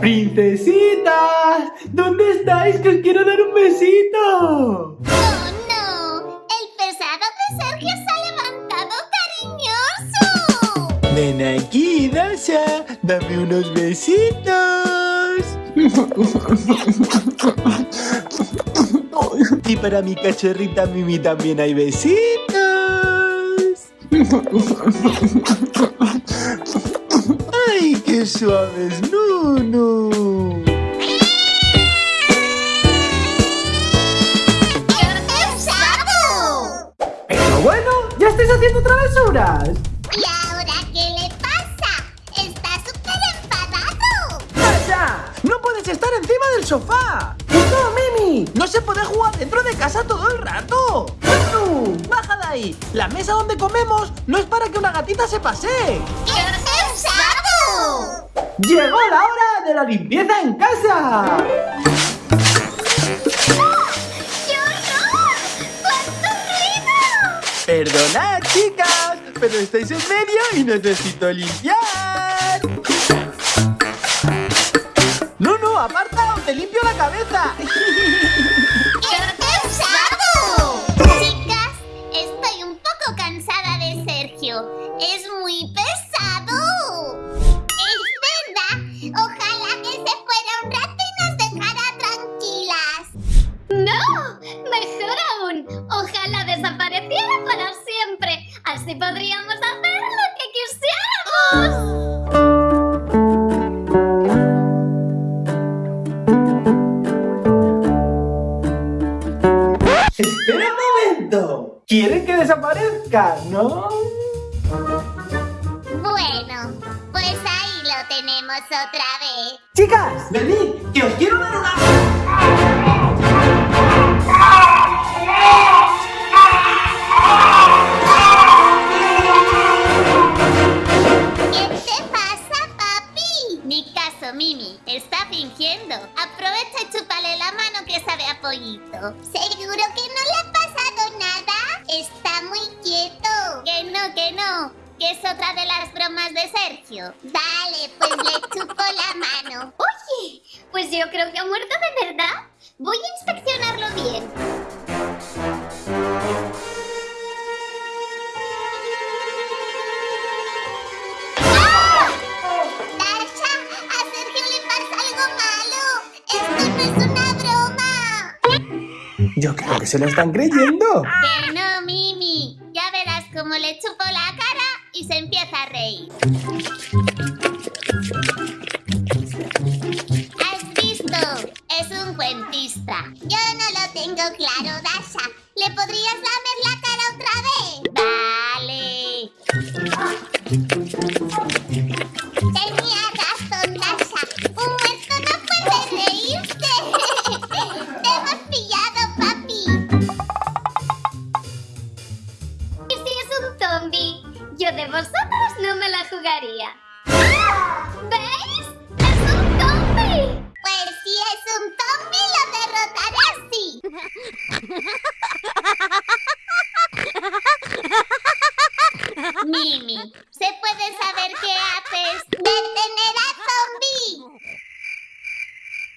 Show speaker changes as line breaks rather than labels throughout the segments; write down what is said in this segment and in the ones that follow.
¡Princesitas! ¿Dónde estáis? Que os quiero dar un besito.
¡Oh, no! El pesado de Sergio se ha levantado cariñoso.
Ven aquí, Dasha. Dame unos besitos. y para mi cachorrita Mimi también hay besitos. ¡Ay, qué suaves! ¡No,
¿Y ahora qué le pasa? Está súper enfadado.
¡Dasha! ¡No puedes estar encima del sofá! ¡No, Mimi! ¡No se puede jugar dentro de casa todo el rato! ¡Tú! ¡Baja de ahí! La mesa donde comemos no es para que una gatita se pasee.
¡Qué pesado!
¡Llegó la hora de la limpieza en casa! Pero estáis en medio y necesito limpiar. No, no, aparta o te limpio la cabeza. Espera un momento. ¿Quieren que desaparezca, no?
Bueno, pues ahí lo tenemos otra vez.
Chicas, venid, que os quiero dar una...
¿Qué te pasa, papi? Ni caso, Mimi. Está fingiendo. Aprovecha y chúpale la mano que sabe a pollito. ¿Seguro Sergio. Vale, pues le chupo la mano.
Oye, pues yo creo que ha muerto de verdad. Voy a inspeccionarlo bien.
¡Dasha! ¡A Sergio le pasa algo malo! ¡Esto no es una broma!
Yo creo que se lo están creyendo.
Que no, Mimi. Ya verás cómo le chupo la cara y se empieza a reír. ¿Has visto? Es un cuentista. Yo no lo tengo claro, Dasha. ¿Le podrías lamer la
vosotros no me la jugaría. ¿Veis? ¡Es un zombie!
Pues si es un zombie lo derrotaré así. Mimi, ¿se puede saber qué haces? ¡Detener a zombie!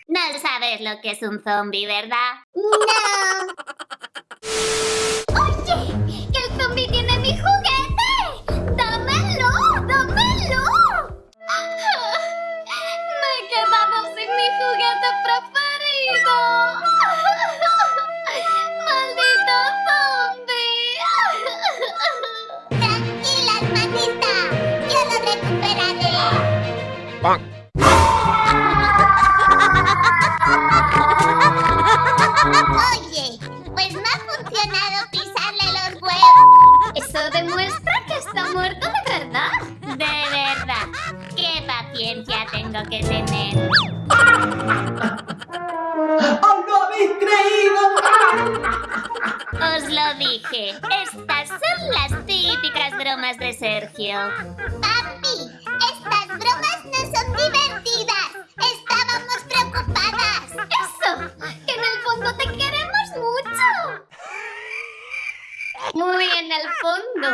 No sabes lo que es un zombie, ¿verdad? No.
Oye,
pues no ha funcionado pisarle los huevos.
Eso demuestra que está muerto de verdad.
De verdad, qué paciencia tengo que tener.
¡Oh, lo habéis creído!
Os lo dije, estas son las típicas bromas de Sergio. Papi,
muy en el fondo.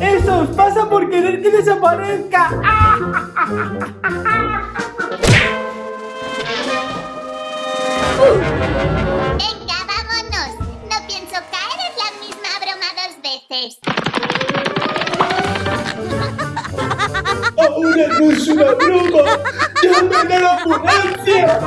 Eso os pasa por querer que desaparezca.
Venga, vámonos. No pienso caer en la misma broma dos veces.
Ahora no es una broma. ¡Llamen a la ambulancia!